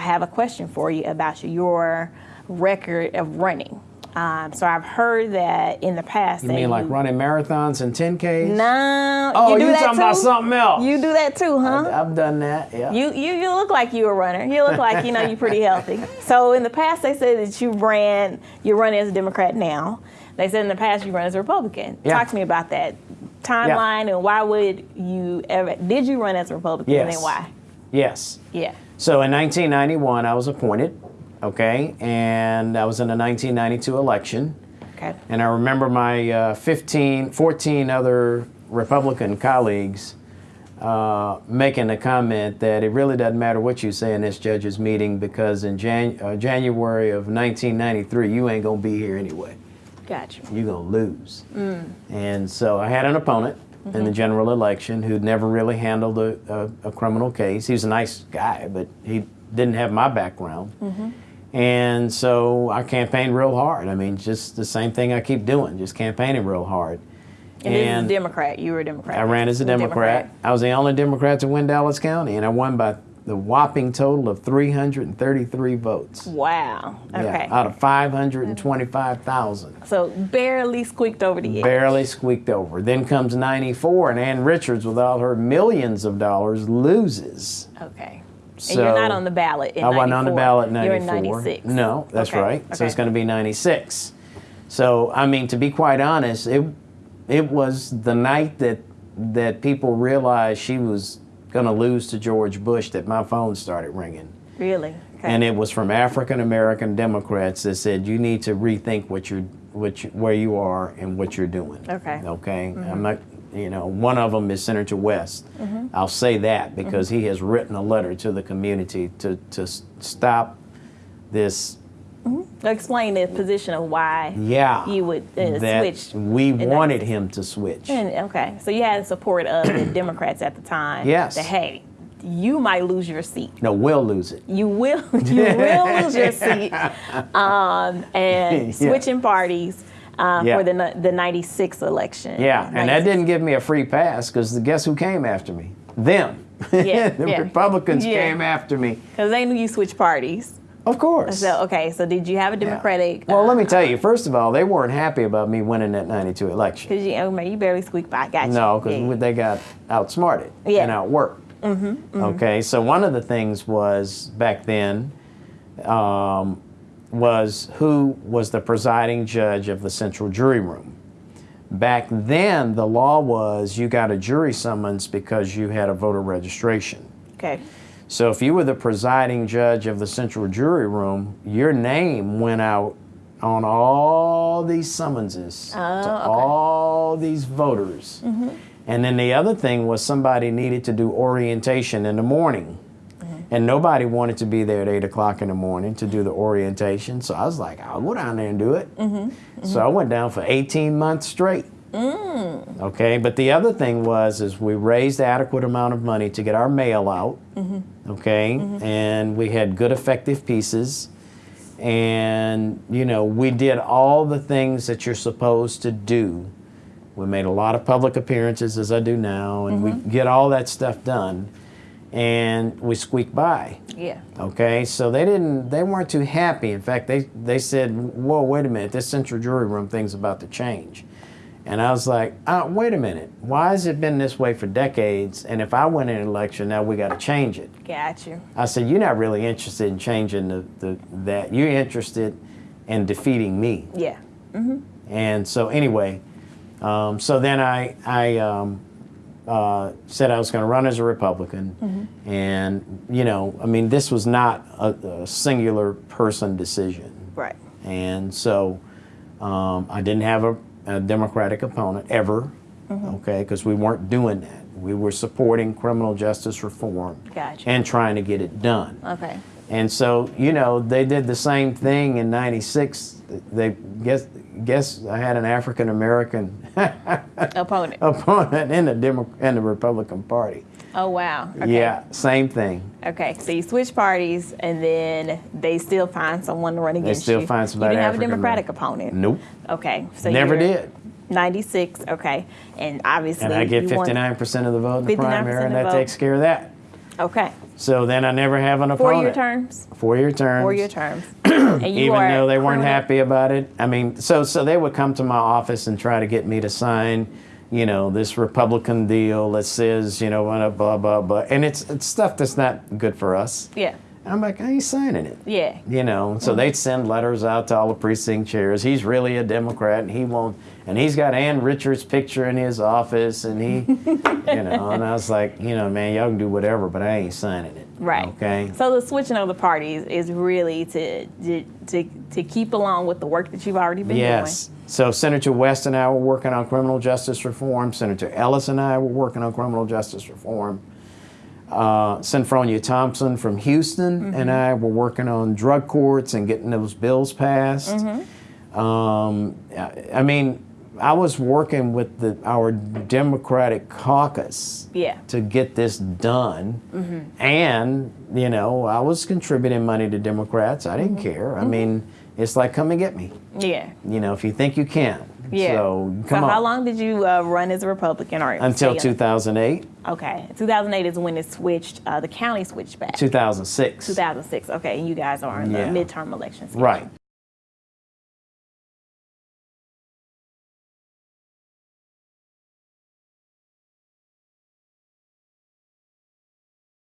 have a question for you about your record of running. Um, so I've heard that in the past. You mean like you, running marathons and 10Ks? No, Oh, you do you that talking too? about something else. You do that too, huh? I've done that, yeah. You, you you look like you a runner. You look like you know you're pretty healthy. So in the past they said that you ran you're running as a Democrat now. They said in the past you run as a Republican. Yeah. Talk to me about that timeline and why would you ever did you run as a Republican and Yes. then why? yes. Yeah. So in 1991, I was appointed, okay, and I was in the 1992 election. Okay. And I remember my uh, 15, 14 other Republican colleagues uh, making the comment that it really doesn't matter what you say in this judges meeting because in Jan- uh, January of 1993, you ain't gonna be here anyway. Gotcha. You're gonna lose. And so I had an opponent in the mm-hmm. general election who'd never really handled a, a, a criminal case. He was a nice guy, but he didn't have my background. Mm-hmm. And so I campaigned real hard. I mean, just the same thing I keep doing, just campaigning real hard. And, this a Democrat. You were a Democrat. I ran as a Democrat. I was the only Democrat to win Dallas County, and I won by the whopping total of 333 votes. Wow. Okay. Yeah, out of 525,000. So barely squeaked over the edge. Barely squeaked over. Then comes 94, and Ann Richards, with all her millions of dollars, loses. Okay. And So- you're not on the ballot in I wasn't on the ballot in 94. You're in 96. No, that's Okay, right. So it's going to be 96. So, I mean, to be quite honest, it, it was the night that, that people realized she was going to lose to George Bush that my phone started ringing. Really? Okay. And it was from African American Democrats that said you need to rethink what you're, what you, where you are and what you're doing. Okay. Okay. I'm mm-hmm. not, you know, one of them is Senator West. Mm-hmm. I'll say that because mm-hmm. he has written a letter to the community to to stop this. Explain the position of why Yeah. you would uh, that switch. We wanted him to switch. And, okay, so you had the support of the Democrats at the time. Yes. That hey, you might lose your seat. No, we'll lose it. You will, you will lose your seat. Um, and Yeah. switching parties uh, Yeah. for the the '96 election. Yeah, and that didn't give me a free pass because the guess who came after me? Them. Yeah, the yeah. Republicans Yeah. came after me. because they knew you switched parties. Of course. So okay, so did you have a Yeah. Democratic? Well, let me tell you. First of all, they weren't happy about me winning that '92 election. Because you, oh, man, you barely squeaked by. Got you. No, because Yeah. they got outsmarted Yeah. and outworked. Mm-hmm, Okay, so one of the things was back then um, was who was the presiding judge of the central jury room. Back then, the law was you got a jury summons because you had a voter registration. Okay. So if you were the presiding judge of the central jury room, your name went out on all these summonses oh, to Oh, okay. all these voters. Mm-hmm. And then the other thing was somebody needed to do orientation in the morning. Mm-hmm. And nobody wanted to be there at 8 o'clock in the morning to do the orientation. So I was like, I'll go down there and do it. Mm-hmm. So I went down for 18 months straight. Mm. Okay, but the other thing was is we raised adequate amount of money to get our mail out. Mm-hmm. Okay, mm-hmm. and we had good effective pieces, and you know we did all the things that you're supposed to do. We made a lot of public appearances as I do now, and we mm-hmm. get all that stuff done, and we squeaked by. Yeah. Okay, so they didn't, they weren't too happy. In fact, they they said, "Whoa, wait a minute, this central jury room thing's about to change." And I was like, uh, "Wait a minute, why has it been this way for decades? And if I win an election, now we got to change it." Got you. I said, "You're not really interested in changing the, the that. You're interested in defeating me." Yeah. Mm-hmm. And so anyway, um, so then I I um, uh, said I was going to run as a Republican, and you know, I mean, this was not a, a singular person decision, Right. and so um, I didn't have a, a Democratic opponent ever, mm-hmm. okay, because we weren't doing that. We were supporting criminal justice reform Gotcha. and trying to get it done. Okay. And so, you know, they did the same thing in '96. They guess guess I had an African American Opponent. opponent in the Demo- in the Republican Party. Oh wow. Okay. Yeah, same thing. Okay, so you switch parties, and then they still find someone to run against They still you. find somebody You didn't have a African Democratic opponent. Nope, Okay, so never did. 96. Okay, and obviously And I get you won- 59 percent of the vote in the primary, and that vote. takes care of that. Okay, So then I never have an opponent. Four year terms. Four year terms. Four year terms. Even are though they weren't happy about it. I mean, so so they would come to my office and try to get me to sign, you know, this Republican deal that says, you know, blah blah blah blah, and it's it's stuff that's not good for us. Yeah. I'm like, I ain't signing it. Yeah. You know, so mm-hmm. they'd send letters out to all the precinct chairs. He's really a Democrat, and he won't. And he's got Ann Richards' picture in his office, and he, you know, and I was like, you know, man, y'all can do whatever, but I ain't signing it. Right. Okay. So the switching of the parties is really to to to, to keep along with the work that you've already been doing. Yes. So Senator West and I were working on criminal justice reform. Senator Ellis and I were working on criminal justice reform. Uh, Senfronia Thompson from Houston and mm-hmm. I were working on drug courts and getting those bills passed. Mm-hmm. Um, I I mean, I was working with the, our Democratic caucus. Yeah. to get this done. Mm-hmm. And, you know, I was contributing money to Democrats. I didn't care. I mean, it's like, come and get me. Yeah. You know, if you think you can. Yeah. So so on. how long did you uh, run as a Republican or Until 2008, Okay. 2008 is when it switched. Uh, the county switched back. 2006. 2006. Okay, and you guys are in Yeah. the midterm elections. Right.